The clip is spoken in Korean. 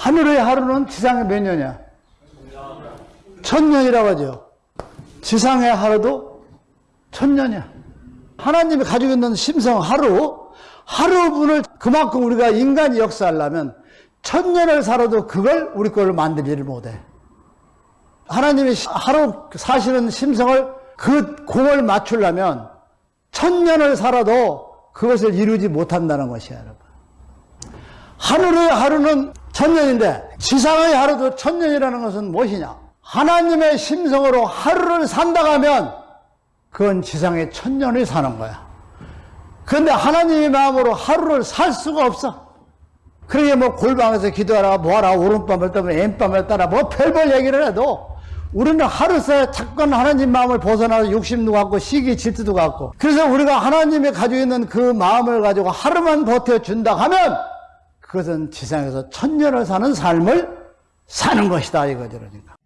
하늘의 하루는 지상의 몇 년이야? 천년이라고 하죠. 지상의 하루도 천년이야. 하나님이 가지고 있는 심성 하루, 하루분을 그만큼 우리가 인간이 역사하려면 천년을 살아도 그걸 우리 걸로 만들지를 못해. 하나님이 하루 사시는 심성을 그 공을 맞추려면 천년을 살아도 그것을 이루지 못한다는 것이야, 여러분. 하늘의 하루는 천년인데 지상의 하루도 천년이라는 것은 무엇이냐? 하나님의 심성으로 하루를 산다고 하면 그건 지상의 천년을 사는 거야. 그런데 하나님의 마음으로 하루를 살 수가 없어. 그러게 뭐 골방에서 기도하라 뭐하라 오른밤을 따면 왼밤을 따라 뭐 별별 얘기를 해도 우리는 하루새 잠깐 하나님 마음을 벗어나서 욕심도 갖고 시기 질투도 갖고 그래서 우리가 하나님이 가지고 있는 그 마음을 가지고 하루만 버텨준다 하면 그것은 지상에서 천년을 사는 삶을 사는 것이다 이거죠 그러니까